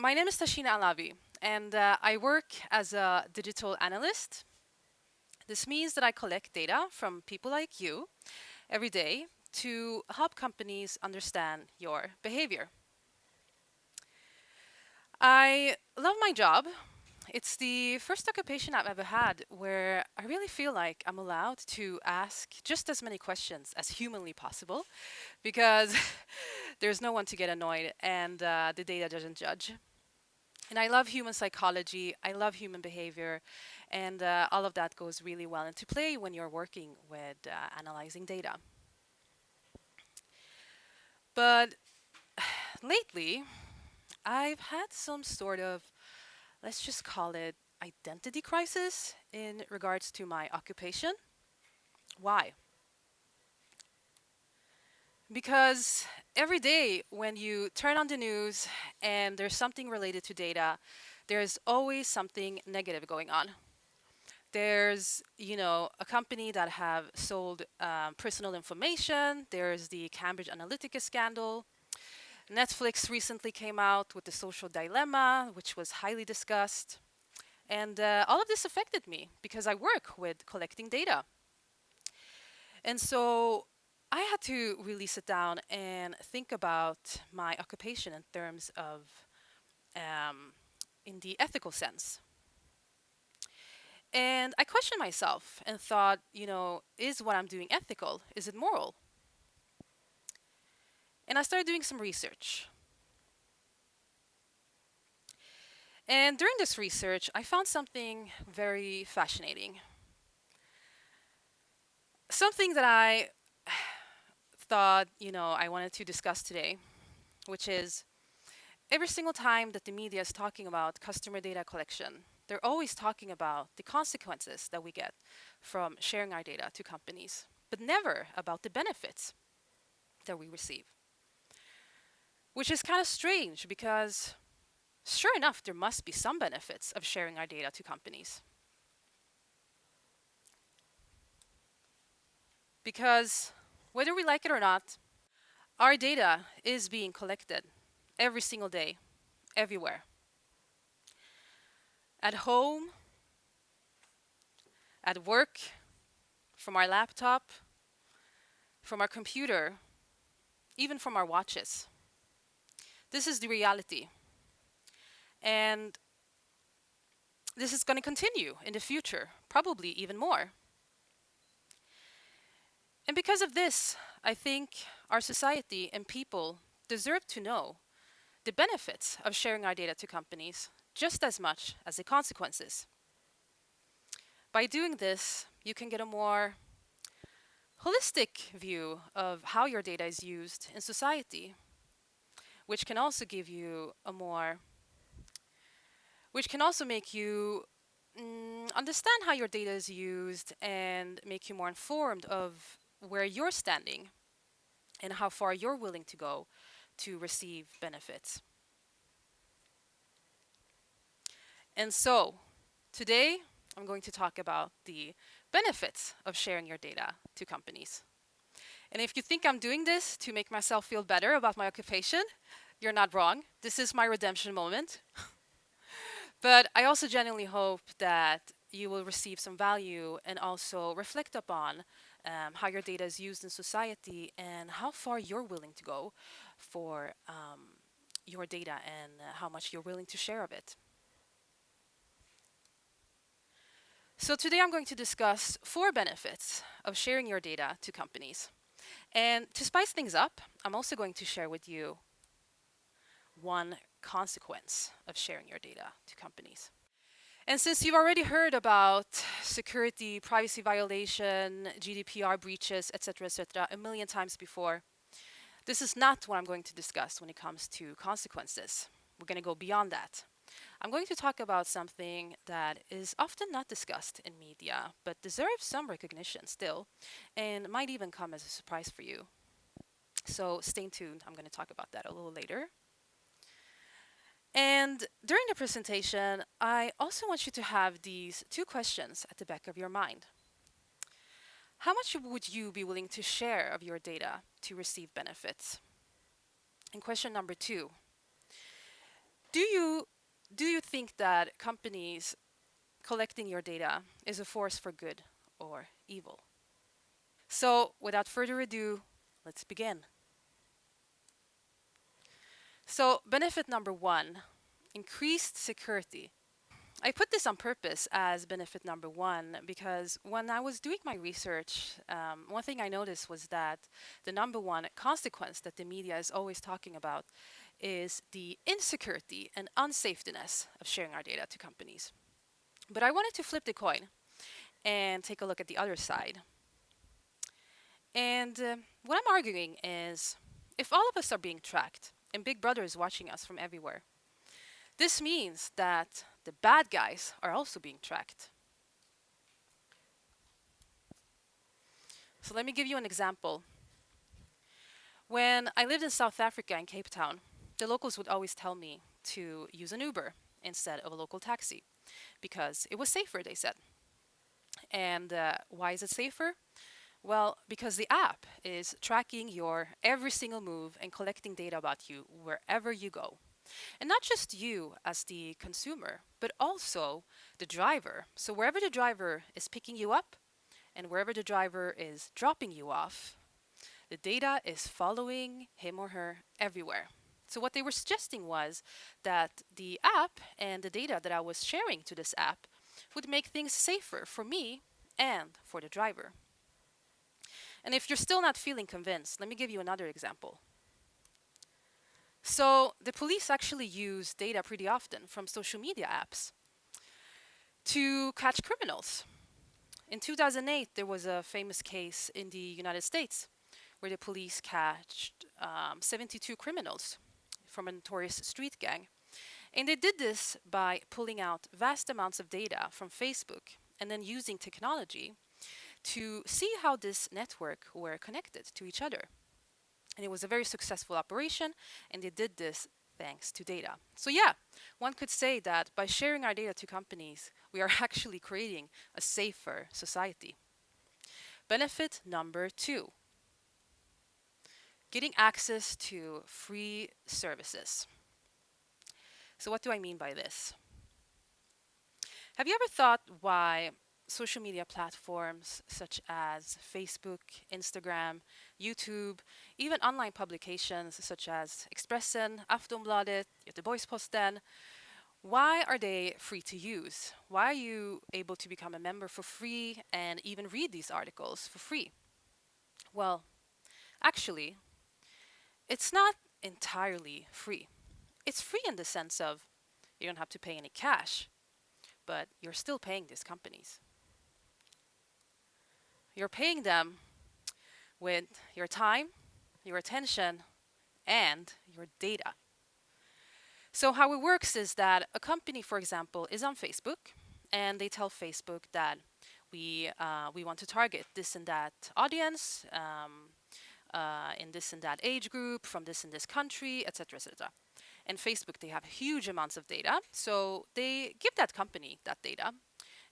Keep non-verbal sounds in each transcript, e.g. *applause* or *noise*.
my name is Tashina Alavi, and uh, I work as a digital analyst. This means that I collect data from people like you every day to help companies understand your behavior. I love my job. It's the first occupation I've ever had where I really feel like I'm allowed to ask just as many questions as humanly possible because *laughs* there's no one to get annoyed and uh, the data doesn't judge. And I love human psychology, I love human behavior, and uh, all of that goes really well into play when you're working with uh, analyzing data. But *sighs* lately, I've had some sort of, let's just call it identity crisis in regards to my occupation. Why? Because every day when you turn on the news and there's something related to data, there's always something negative going on. There's, you know, a company that have sold um, personal information. There's the Cambridge Analytica scandal. Netflix recently came out with the social dilemma, which was highly discussed. And uh, all of this affected me because I work with collecting data. And so I had to really sit down and think about my occupation in terms of, um, in the ethical sense. And I questioned myself and thought, you know, is what I'm doing ethical? Is it moral? And I started doing some research. And during this research, I found something very fascinating. Something that I thought, you know, I wanted to discuss today, which is every single time that the media is talking about customer data collection, they're always talking about the consequences that we get from sharing our data to companies, but never about the benefits that we receive. Which is kind of strange because sure enough, there must be some benefits of sharing our data to companies. Because whether we like it or not, our data is being collected every single day, everywhere at home, at work, from our laptop, from our computer, even from our watches. This is the reality. And this is going to continue in the future, probably even more. And because of this, I think our society and people deserve to know the benefits of sharing our data to companies just as much as the consequences. By doing this, you can get a more holistic view of how your data is used in society, which can also give you a more, which can also make you mm, understand how your data is used and make you more informed of where you're standing and how far you're willing to go to receive benefits. And so, today I'm going to talk about the benefits of sharing your data to companies. And if you think I'm doing this to make myself feel better about my occupation, you're not wrong. This is my redemption moment. *laughs* but I also genuinely hope that you will receive some value and also reflect upon um, how your data is used in society and how far you're willing to go for um, your data and uh, how much you're willing to share of it. So today I'm going to discuss four benefits of sharing your data to companies. And to spice things up, I'm also going to share with you one consequence of sharing your data to companies. And since you've already heard about security, privacy violation, GDPR breaches, etc., etc., a million times before, this is not what I'm going to discuss when it comes to consequences. We're going to go beyond that. I'm going to talk about something that is often not discussed in media, but deserves some recognition still, and might even come as a surprise for you. So stay tuned, I'm going to talk about that a little later. And during the presentation, I also want you to have these two questions at the back of your mind. How much would you be willing to share of your data to receive benefits? And question number two, Do you do you think that companies collecting your data is a force for good or evil? So, without further ado, let's begin. So, benefit number 1, increased security. I put this on purpose as benefit number one because when I was doing my research, um, one thing I noticed was that the number one consequence that the media is always talking about is the insecurity and unsafetyness of sharing our data to companies. But I wanted to flip the coin and take a look at the other side. And uh, what I'm arguing is if all of us are being tracked and Big Brother is watching us from everywhere, this means that the bad guys are also being tracked. So let me give you an example. When I lived in South Africa in Cape Town, the locals would always tell me to use an Uber instead of a local taxi because it was safer, they said. And uh, why is it safer? Well, because the app is tracking your every single move and collecting data about you wherever you go. And not just you as the consumer, but also the driver. So wherever the driver is picking you up and wherever the driver is dropping you off, the data is following him or her everywhere. So what they were suggesting was that the app and the data that I was sharing to this app would make things safer for me and for the driver. And if you're still not feeling convinced, let me give you another example. So the police actually use data pretty often from social media apps to catch criminals. In 2008, there was a famous case in the United States where the police catched um, 72 criminals from a notorious street gang. And they did this by pulling out vast amounts of data from Facebook and then using technology to see how this network were connected to each other. And it was a very successful operation, and they did this thanks to data. So yeah, one could say that by sharing our data to companies, we are *laughs* actually creating a safer society. Benefit number two, getting access to free services. So what do I mean by this? Have you ever thought why social media platforms such as Facebook, Instagram, YouTube, even online publications such as Expressen, Aftonbladet, Göteborgs-Posten, why are they free to use? Why are you able to become a member for free and even read these articles for free? Well, actually, it's not entirely free. It's free in the sense of you don't have to pay any cash, but you're still paying these companies. You're paying them with your time, your attention, and your data. So how it works is that a company, for example, is on Facebook, and they tell Facebook that we uh, we want to target this and that audience um, uh, in this and that age group from this and this country, etc., etc. And Facebook, they have huge amounts of data, so they give that company that data,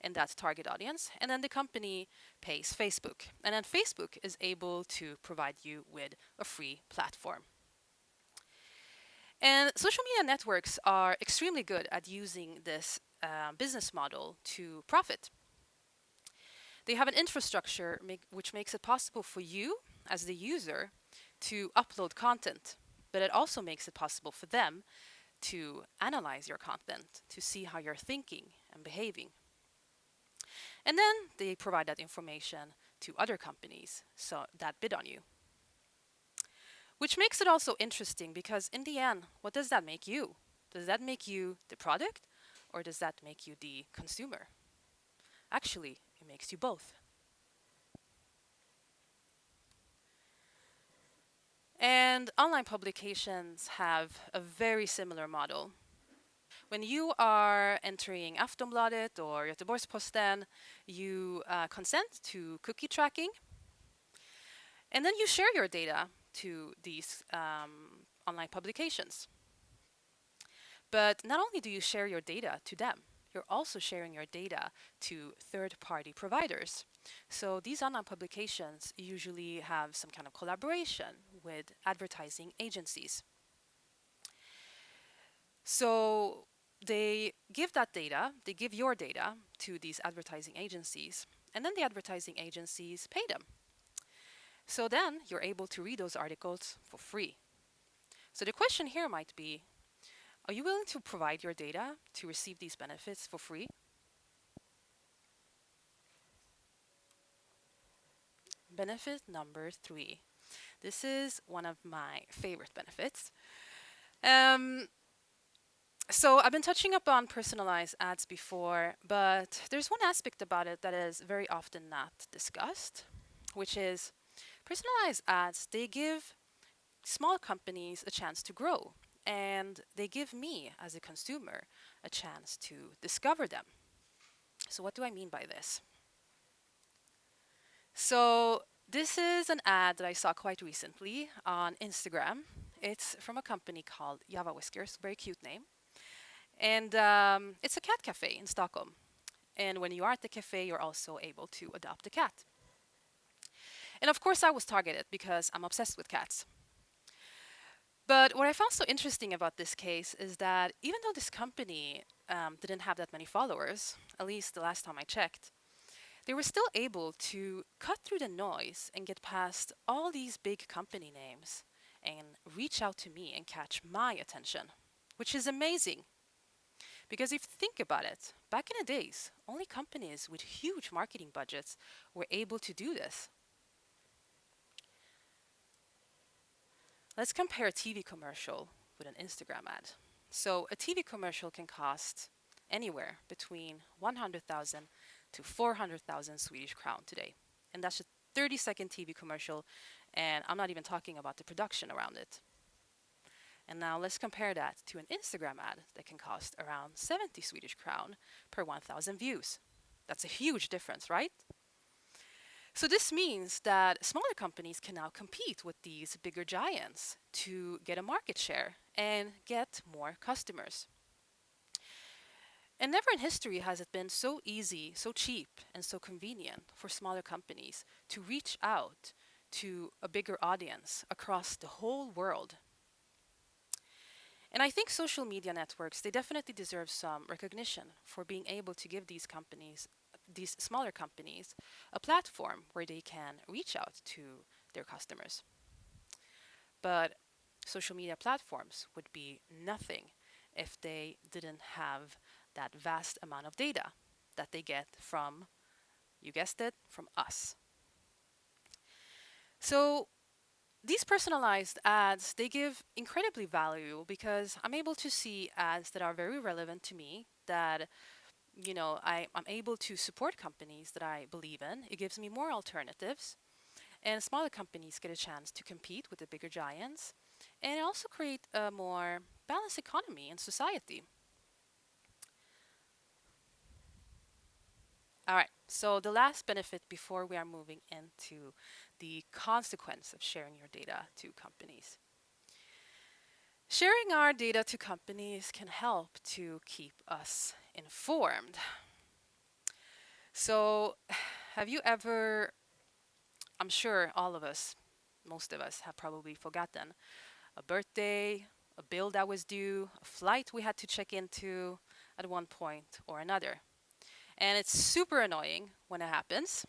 in that target audience. And then the company pays Facebook. And then Facebook is able to provide you with a free platform. And social media networks are extremely good at using this uh, business model to profit. They have an infrastructure make, which makes it possible for you as the user to upload content, but it also makes it possible for them to analyze your content, to see how you're thinking and behaving. And then they provide that information to other companies so that bid on you. Which makes it also interesting because in the end, what does that make you? Does that make you the product or does that make you the consumer? Actually, it makes you both. And online publications have a very similar model when you are entering Aftonbladet or Göteborgs-Posten, you uh, consent to cookie tracking, and then you share your data to these um, online publications. But not only do you share your data to them, you're also sharing your data to third-party providers. So these online publications usually have some kind of collaboration with advertising agencies. So they give that data, they give your data to these advertising agencies, and then the advertising agencies pay them. So then you're able to read those articles for free. So the question here might be, are you willing to provide your data to receive these benefits for free? Benefit number three. This is one of my favorite benefits. Um, so I've been touching upon personalized ads before, but there's one aspect about it that is very often not discussed, which is personalized ads, they give small companies a chance to grow and they give me as a consumer a chance to discover them. So what do I mean by this? So this is an ad that I saw quite recently on Instagram. It's from a company called Java Whiskers, very cute name. And um, it's a cat cafe in Stockholm. And when you are at the cafe, you're also able to adopt a cat. And of course, I was targeted because I'm obsessed with cats. But what I found so interesting about this case is that even though this company um, didn't have that many followers, at least the last time I checked, they were still able to cut through the noise and get past all these big company names and reach out to me and catch my attention, which is amazing. Because if you think about it, back in the days, only companies with huge marketing budgets were able to do this. Let's compare a TV commercial with an Instagram ad. So a TV commercial can cost anywhere between 100,000 to 400,000 Swedish crown today. And that's a 30 second TV commercial and I'm not even talking about the production around it. And now let's compare that to an Instagram ad that can cost around 70 Swedish crown per 1,000 views. That's a huge difference, right? So this means that smaller companies can now compete with these bigger giants to get a market share and get more customers. And never in history has it been so easy, so cheap, and so convenient for smaller companies to reach out to a bigger audience across the whole world and I think social media networks, they definitely deserve some recognition for being able to give these companies, these smaller companies, a platform where they can reach out to their customers. But social media platforms would be nothing if they didn't have that vast amount of data that they get from, you guessed it, from us. So these personalized ads, they give incredibly value because I'm able to see ads that are very relevant to me, that you know, I, I'm able to support companies that I believe in. It gives me more alternatives. And smaller companies get a chance to compete with the bigger giants. And also create a more balanced economy and society. All right, so the last benefit before we are moving into the consequence of sharing your data to companies. Sharing our data to companies can help to keep us informed. So have you ever, I'm sure all of us, most of us have probably forgotten a birthday, a bill that was due, a flight we had to check into at one point or another. And it's super annoying when it happens.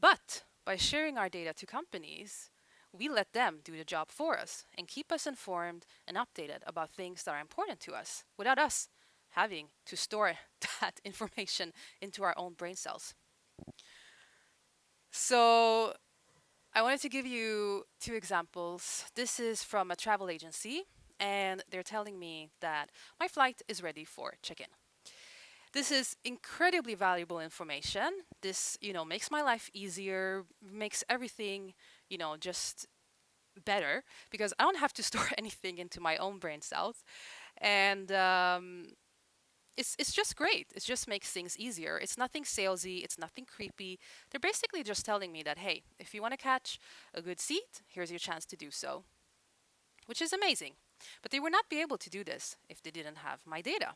But by sharing our data to companies, we let them do the job for us and keep us informed and updated about things that are important to us without us having to store *laughs* that information into our own brain cells. So I wanted to give you two examples. This is from a travel agency and they're telling me that my flight is ready for check-in. This is incredibly valuable information. This, you know, makes my life easier, makes everything, you know, just better because I don't have to *laughs* store anything into my own brain cells. And um, it's, it's just great. It just makes things easier. It's nothing salesy. It's nothing creepy. They're basically just telling me that, hey, if you want to catch a good seat, here's your chance to do so, which is amazing. But they would not be able to do this if they didn't have my data.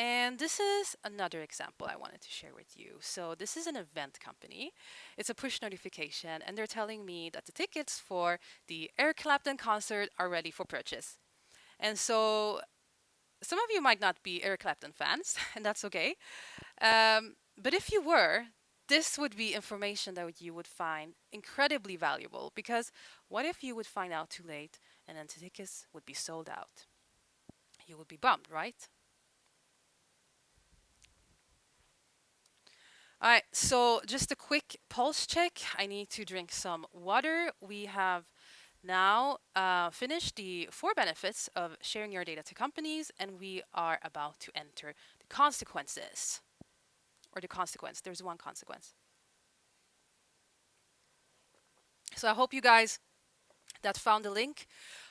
And this is another example I wanted to share with you. So this is an event company. It's a push notification and they're telling me that the tickets for the Eric Clapton concert are ready for purchase. And so some of you might not be Eric Clapton fans, *laughs* and that's okay. Um, but if you were, this would be information that you would find incredibly valuable because what if you would find out too late and then the tickets would be sold out? You would be bummed, right? All right, so just a quick pulse check. I need to drink some water. We have now uh, finished the four benefits of sharing your data to companies, and we are about to enter the consequences. Or the consequence, there's one consequence. So I hope you guys that found the link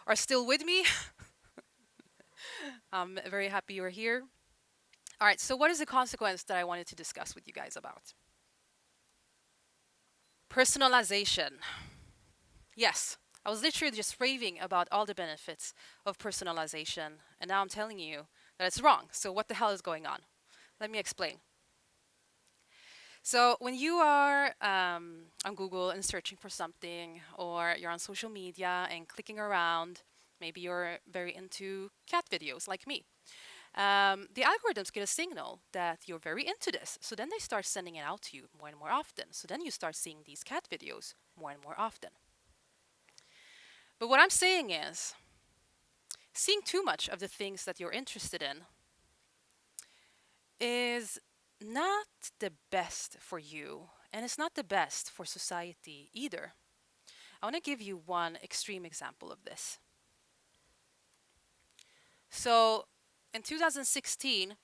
are still with me. *laughs* I'm very happy you're here. All right, so what is the consequence that I wanted to discuss with you guys about? Personalization. Yes, I was literally just raving about all the benefits of personalization, and now I'm telling you that it's wrong. So what the hell is going on? Let me explain. So when you are um, on Google and searching for something, or you're on social media and clicking around, maybe you're very into cat videos like me um, the algorithms get a signal that you're very into this. So then they start sending it out to you more and more often. So then you start seeing these cat videos more and more often. But what I'm saying is, seeing too much of the things that you're interested in is not the best for you, and it's not the best for society either. I want to give you one extreme example of this. So in 2016,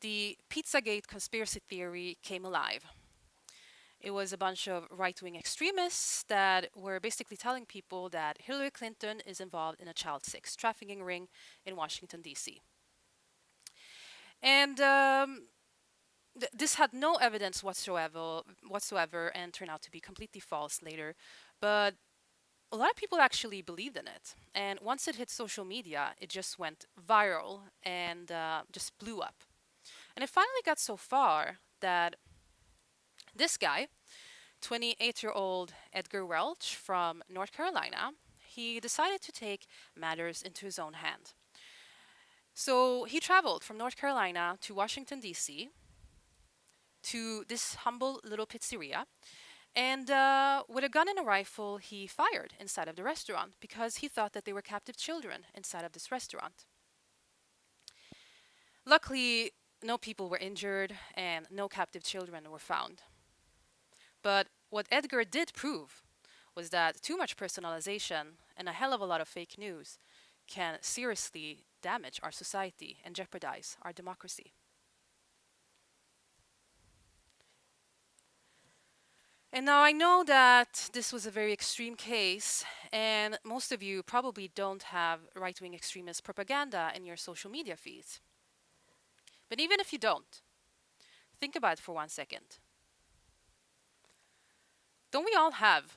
the Pizzagate conspiracy theory came alive. It was a bunch of right-wing extremists that were basically telling people that Hillary Clinton is involved in a child sex trafficking ring in Washington, D.C. And um, th this had no evidence whatsoever, whatsoever and turned out to be completely false later. But a lot of people actually believed in it. And once it hit social media, it just went viral and uh, just blew up. And it finally got so far that this guy, 28-year-old Edgar Welch from North Carolina, he decided to take matters into his own hand. So he traveled from North Carolina to Washington, D.C., to this humble little pizzeria, and uh, with a gun and a rifle, he fired inside of the restaurant because he thought that they were captive children inside of this restaurant. Luckily, no people were injured and no captive children were found. But what Edgar did prove was that too much personalization and a hell of a lot of fake news can seriously damage our society and jeopardize our democracy. And now I know that this was a very extreme case, and most of you probably don't have right-wing extremist propaganda in your social media feeds. But even if you don't, think about it for one second. Don't we all have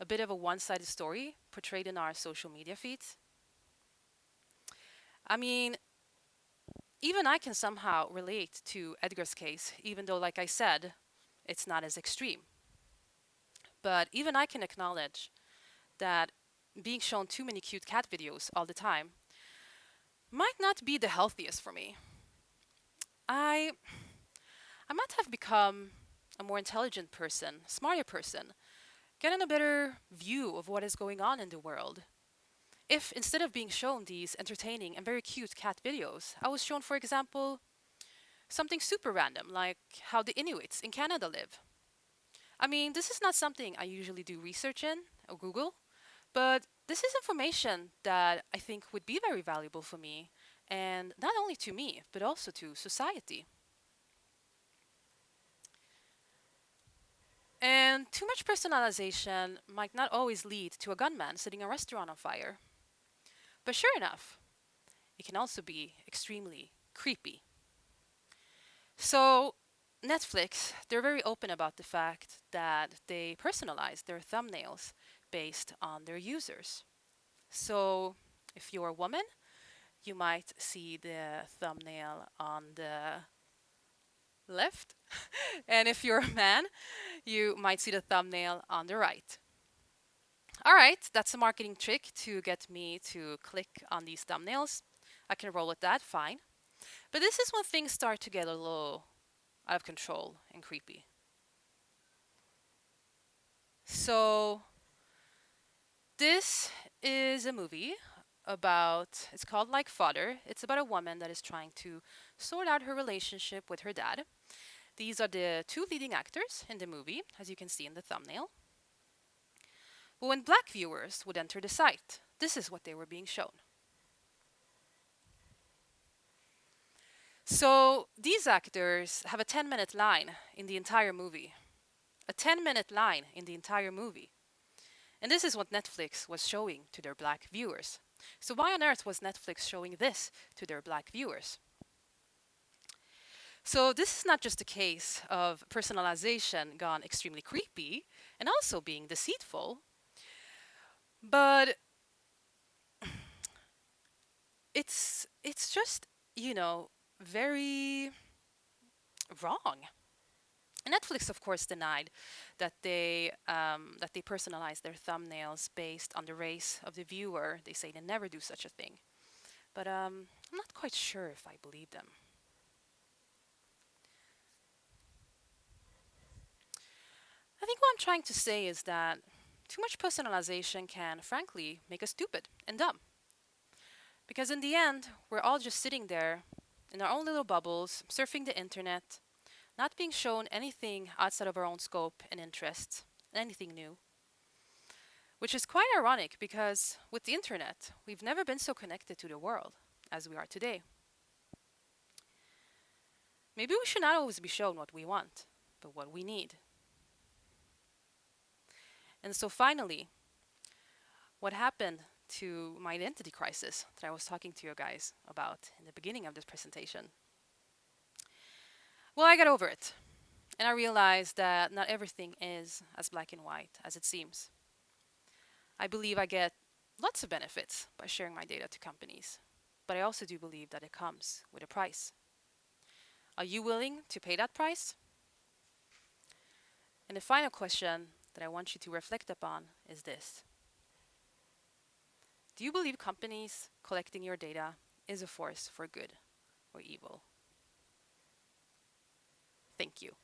a bit of a one-sided story portrayed in our social media feeds? I mean, even I can somehow relate to Edgar's case, even though, like I said, it's not as extreme. But even I can acknowledge that being shown too many cute cat videos all the time might not be the healthiest for me. I, I might have become a more intelligent person, smarter person, getting a better view of what is going on in the world. If instead of being shown these entertaining and very cute cat videos, I was shown, for example, something super random, like how the Inuits in Canada live. I mean, this is not something I usually do research in or Google, but this is information that I think would be very valuable for me, and not only to me, but also to society. And too much personalization might not always lead to a gunman setting a restaurant on fire. But sure enough, it can also be extremely creepy. So Netflix, they're very open about the fact that they personalize their thumbnails based on their users. So if you're a woman, you might see the thumbnail on the left. *laughs* and if you're a man, you might see the thumbnail on the right. All right, that's a marketing trick to get me to click on these thumbnails. I can roll with that, fine. But this is when things start to get a little out of control and creepy. So this is a movie about, it's called Like Father. It's about a woman that is trying to sort out her relationship with her dad. These are the two leading actors in the movie, as you can see in the thumbnail. But when black viewers would enter the site, this is what they were being shown. So these actors have a 10 minute line in the entire movie. A 10 minute line in the entire movie. And this is what Netflix was showing to their black viewers. So why on earth was Netflix showing this to their black viewers? So this is not just a case of personalization gone extremely creepy and also being deceitful, but *clears throat* it's it's just, you know, very wrong. Netflix, of course, denied that they um, that they personalize their thumbnails based on the race of the viewer. They say they never do such a thing, but um, I'm not quite sure if I believe them. I think what I'm trying to say is that too much personalization can, frankly, make us stupid and dumb. Because in the end, we're all just sitting there in our own little bubbles, surfing the internet, not being shown anything outside of our own scope and interests, anything new. Which is quite ironic because with the internet, we've never been so connected to the world as we are today. Maybe we should not always be shown what we want, but what we need. And so finally, what happened to my identity crisis that I was talking to you guys about in the beginning of this presentation. Well, I got over it. And I realized that not everything is as black and white as it seems. I believe I get lots of benefits by sharing my data to companies, but I also do believe that it comes with a price. Are you willing to pay that price? And the final question that I want you to reflect upon is this. Do you believe companies collecting your data is a force for good or evil? Thank you.